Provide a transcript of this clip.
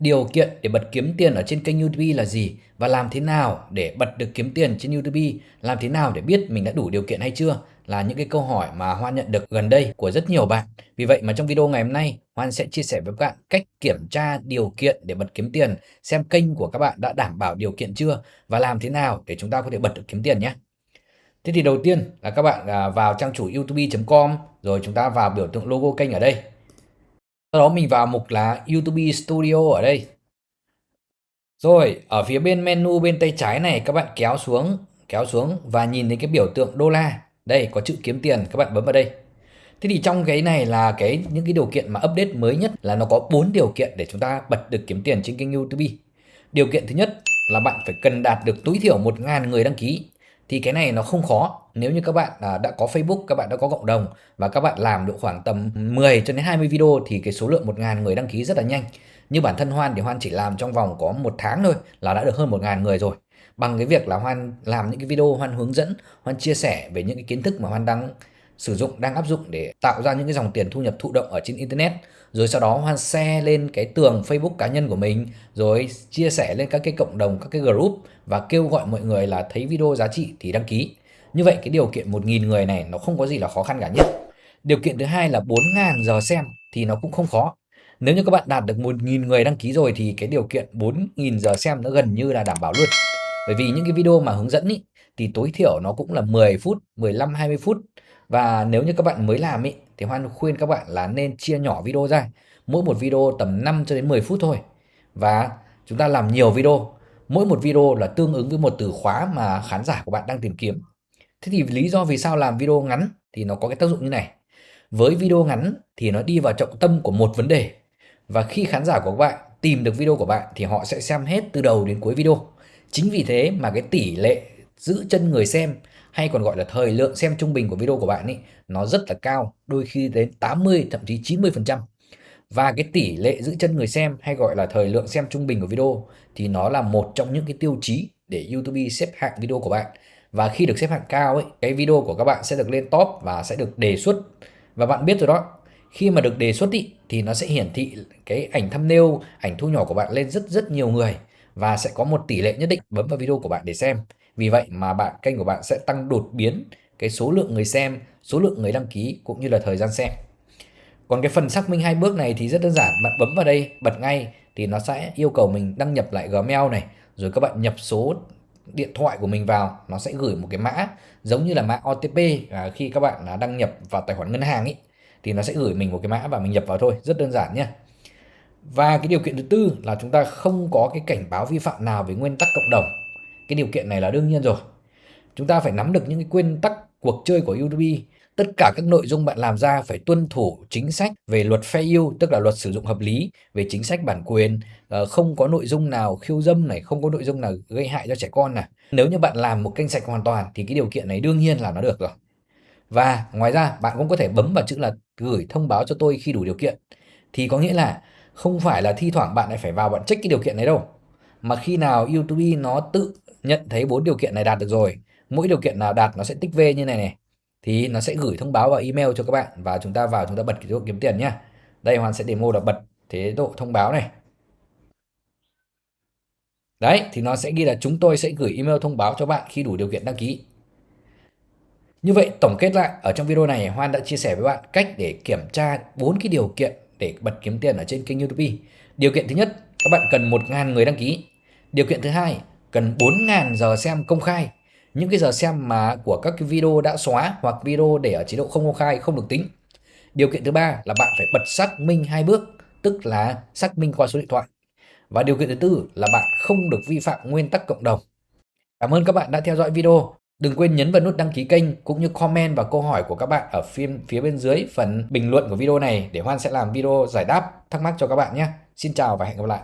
điều kiện để bật kiếm tiền ở trên kênh YouTube là gì và làm thế nào để bật được kiếm tiền trên YouTube, làm thế nào để biết mình đã đủ điều kiện hay chưa là những cái câu hỏi mà Hoan nhận được gần đây của rất nhiều bạn. Vì vậy mà trong video ngày hôm nay, Hoan sẽ chia sẻ với các bạn cách kiểm tra điều kiện để bật kiếm tiền, xem kênh của các bạn đã đảm bảo điều kiện chưa và làm thế nào để chúng ta có thể bật được kiếm tiền nhé. Thế thì đầu tiên là các bạn à, vào trang chủ youtube.com rồi chúng ta vào biểu tượng logo kênh ở đây. Sau đó mình vào mục là YouTube Studio ở đây. Rồi, ở phía bên menu bên tay trái này các bạn kéo xuống, kéo xuống và nhìn thấy cái biểu tượng đô la. Đây có chữ kiếm tiền, các bạn bấm vào đây. Thế thì trong cái này là cái những cái điều kiện mà update mới nhất là nó có 4 điều kiện để chúng ta bật được kiếm tiền trên kênh YouTube. Điều kiện thứ nhất là bạn phải cần đạt được tối thiểu 1.000 người đăng ký thì cái này nó không khó nếu như các bạn à, đã có Facebook, các bạn đã có cộng đồng và các bạn làm được khoảng tầm 10 cho đến 20 video thì cái số lượng 1.000 người đăng ký rất là nhanh. Như bản thân Hoan thì Hoan chỉ làm trong vòng có một tháng thôi là đã được hơn 1.000 người rồi. Bằng cái việc là Hoan làm những cái video, Hoan hướng dẫn, Hoan chia sẻ về những cái kiến thức mà Hoan đang sử dụng, đang áp dụng để tạo ra những cái dòng tiền thu nhập thụ động ở trên internet. Rồi sau đó hoan share lên cái tường Facebook cá nhân của mình, rồi chia sẻ lên các cái cộng đồng, các cái group và kêu gọi mọi người là thấy video giá trị thì đăng ký như vậy cái điều kiện 1.000 người này nó không có gì là khó khăn cả nhất điều kiện thứ hai là 4.000 giờ xem thì nó cũng không khó nếu như các bạn đạt được 1.000 người đăng ký rồi thì cái điều kiện 4.000 giờ xem nó gần như là đảm bảo luôn bởi vì những cái video mà hướng dẫn ý, thì tối thiểu nó cũng là 10 phút 15 20 phút và nếu như các bạn mới làm ý, thì Hoan khuyên các bạn là nên chia nhỏ video ra. Mỗi một video tầm 5 cho đến 10 phút thôi. Và chúng ta làm nhiều video. Mỗi một video là tương ứng với một từ khóa mà khán giả của bạn đang tìm kiếm. Thế thì lý do vì sao làm video ngắn thì nó có cái tác dụng như này. Với video ngắn thì nó đi vào trọng tâm của một vấn đề. Và khi khán giả của các bạn tìm được video của bạn thì họ sẽ xem hết từ đầu đến cuối video. Chính vì thế mà cái tỷ lệ giữ chân người xem hay còn gọi là thời lượng xem trung bình của video của bạn ấy nó rất là cao, đôi khi đến 80 thậm chí 90%. Và cái tỷ lệ giữ chân người xem hay gọi là thời lượng xem trung bình của video thì nó là một trong những cái tiêu chí để YouTube xếp hạng video của bạn. Và khi được xếp hạng cao ấy, cái video của các bạn sẽ được lên top và sẽ được đề xuất. Và bạn biết rồi đó, khi mà được đề xuất ý, thì nó sẽ hiển thị cái ảnh thumbnail, ảnh thu nhỏ của bạn lên rất rất nhiều người và sẽ có một tỷ lệ nhất định bấm vào video của bạn để xem. Vì vậy mà bạn kênh của bạn sẽ tăng đột biến cái số lượng người xem, số lượng người đăng ký cũng như là thời gian xem. Còn cái phần xác minh hai bước này thì rất đơn giản, bạn bấm vào đây bật ngay thì nó sẽ yêu cầu mình đăng nhập lại Gmail này, rồi các bạn nhập số điện thoại của mình vào, nó sẽ gửi một cái mã giống như là mã OTP à, khi các bạn à, đăng nhập vào tài khoản ngân hàng ấy thì nó sẽ gửi mình một cái mã và mình nhập vào thôi, rất đơn giản nhé. Và cái điều kiện thứ tư là chúng ta không có cái cảnh báo vi phạm nào về nguyên tắc cộng đồng cái điều kiện này là đương nhiên rồi. Chúng ta phải nắm được những cái nguyên tắc cuộc chơi của YouTube. Tất cả các nội dung bạn làm ra phải tuân thủ chính sách về luật fair use, tức là luật sử dụng hợp lý về chính sách bản quyền, ờ, không có nội dung nào khiêu dâm này, không có nội dung nào gây hại cho trẻ con này. Nếu như bạn làm một kênh sạch hoàn toàn thì cái điều kiện này đương nhiên là nó được rồi. Và ngoài ra bạn cũng có thể bấm vào chữ là gửi thông báo cho tôi khi đủ điều kiện. Thì có nghĩa là không phải là thi thoảng bạn lại phải vào bạn check cái điều kiện này đâu. Mà khi nào YouTube nó tự nhận thấy bốn điều kiện này đạt được rồi mỗi điều kiện nào đạt nó sẽ tích V như này này thì nó sẽ gửi thông báo vào email cho các bạn và chúng ta vào chúng ta bật cái chế độ kiếm tiền nhá đây Hoàn sẽ demo là bật chế độ thông báo này đấy thì nó sẽ ghi là chúng tôi sẽ gửi email thông báo cho bạn khi đủ điều kiện đăng ký như vậy tổng kết lại ở trong video này Hoan đã chia sẻ với bạn cách để kiểm tra bốn cái điều kiện để bật kiếm tiền ở trên kênh YouTube. Điều kiện thứ nhất, các bạn cần 1.000 người đăng ký. Điều kiện thứ hai, cần 4.000 giờ xem công khai. Những cái giờ xem mà của các cái video đã xóa hoặc video để ở chế độ không công khai không được tính. Điều kiện thứ ba là bạn phải bật xác minh hai bước, tức là xác minh qua số điện thoại. Và điều kiện thứ tư là bạn không được vi phạm nguyên tắc cộng đồng. Cảm ơn các bạn đã theo dõi video. Đừng quên nhấn vào nút đăng ký kênh cũng như comment và câu hỏi của các bạn ở phía, phía bên dưới phần bình luận của video này để Hoan sẽ làm video giải đáp thắc mắc cho các bạn nhé. Xin chào và hẹn gặp lại.